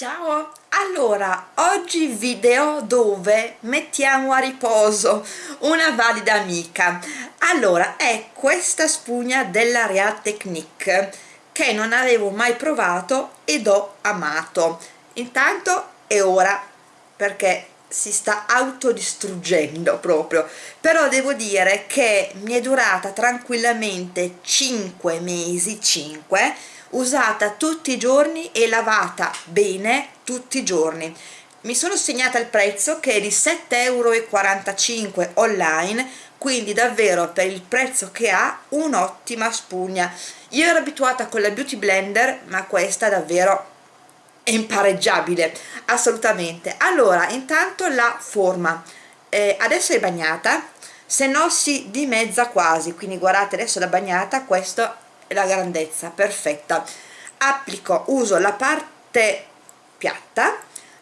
Ciao! Allora, oggi video dove mettiamo a riposo una valida amica. Allora, è questa spugna della Real Technique che non avevo mai provato ed ho amato. Intanto è ora perché si sta autodistruggendo proprio. Però devo dire che mi è durata tranquillamente 5 mesi 5 usata tutti i giorni e lavata bene tutti i giorni. Mi sono segnata il prezzo che è di 7,45 euro online quindi davvero per il prezzo che ha un'ottima spugna. Io ero abituata con la beauty blender ma questa davvero impareggiabile assolutamente. Allora intanto la forma. Eh, adesso è bagnata se no si dimezza quasi quindi guardate adesso la bagnata questa è la grandezza perfetta. Applico uso la parte piatta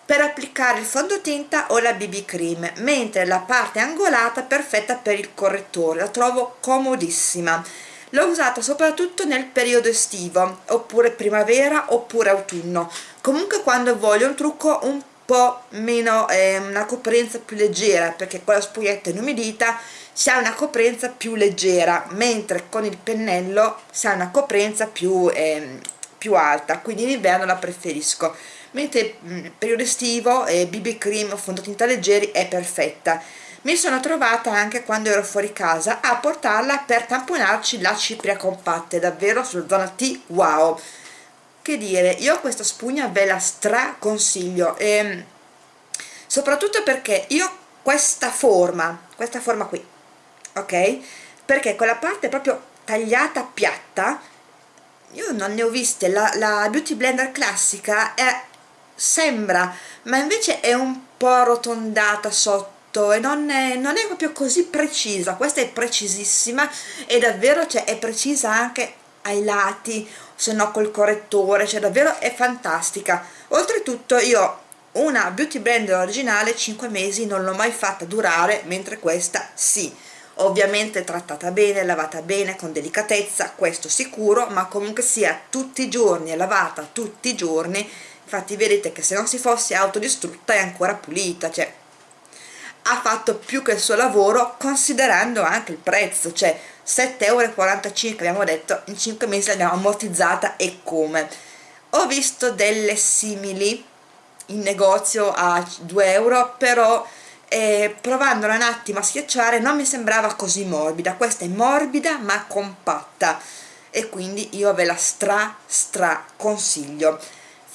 per applicare il fondotinta o la bb cream mentre la parte angolata perfetta per il correttore la trovo comodissima l'ho usata soprattutto nel periodo estivo oppure primavera oppure autunno. Comunque quando voglio un trucco un po' meno eh, una coprenza più leggera perché con la spuglietta inumidita si ha una coprenza più leggera mentre con il pennello si ha una coprenza più, eh, più alta quindi in inverno la preferisco. Mentre nel periodo estivo eh, BB cream o fondotinta leggeri è perfetta mi sono trovata anche quando ero fuori casa a portarla per tamponarci la cipria compatta davvero sulla zona T wow. Che dire io questa spugna ve la straconsiglio ehm, soprattutto perché io questa forma questa forma qui ok? Perché quella parte proprio tagliata piatta io non ne ho viste. La, la beauty blender classica è, sembra ma invece è un po' arrotondata sotto tutto e non è, non è proprio così precisa. Questa è precisissima e davvero cioè, è precisa anche ai lati se no col correttore cioè davvero è fantastica. Oltretutto io una beauty blender originale 5 mesi non l'ho mai fatta durare mentre questa sì. Ovviamente trattata bene, lavata bene, con delicatezza, questo sicuro, ma comunque sia tutti i giorni, è lavata tutti i giorni, infatti vedete che se non si fosse autodistrutta è ancora pulita, cioè ha fatto più che il suo lavoro considerando anche il prezzo cioè 7,45 euro abbiamo detto in 5 mesi l'abbiamo ammortizzata e come. Ho visto delle simili in negozio a 2 euro però eh, provandola un attimo a schiacciare non mi sembrava così morbida. Questa è morbida ma compatta. E quindi io ve la stra stra consiglio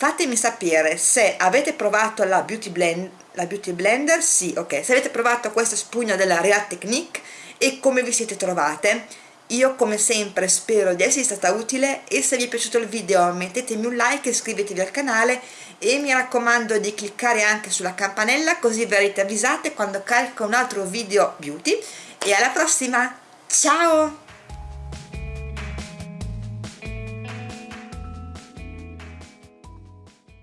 fatemi sapere se avete provato la beauty blend la beauty blender sì ok. Se avete provato questa spugna della Real Technique e come vi siete trovate. Io come sempre spero di essere stata utile e se vi è piaciuto il video mettetemi un like iscrivetevi al canale e mi raccomando di cliccare anche sulla campanella così verrete avvisate quando carico un altro video beauty. E alla prossima! Ciao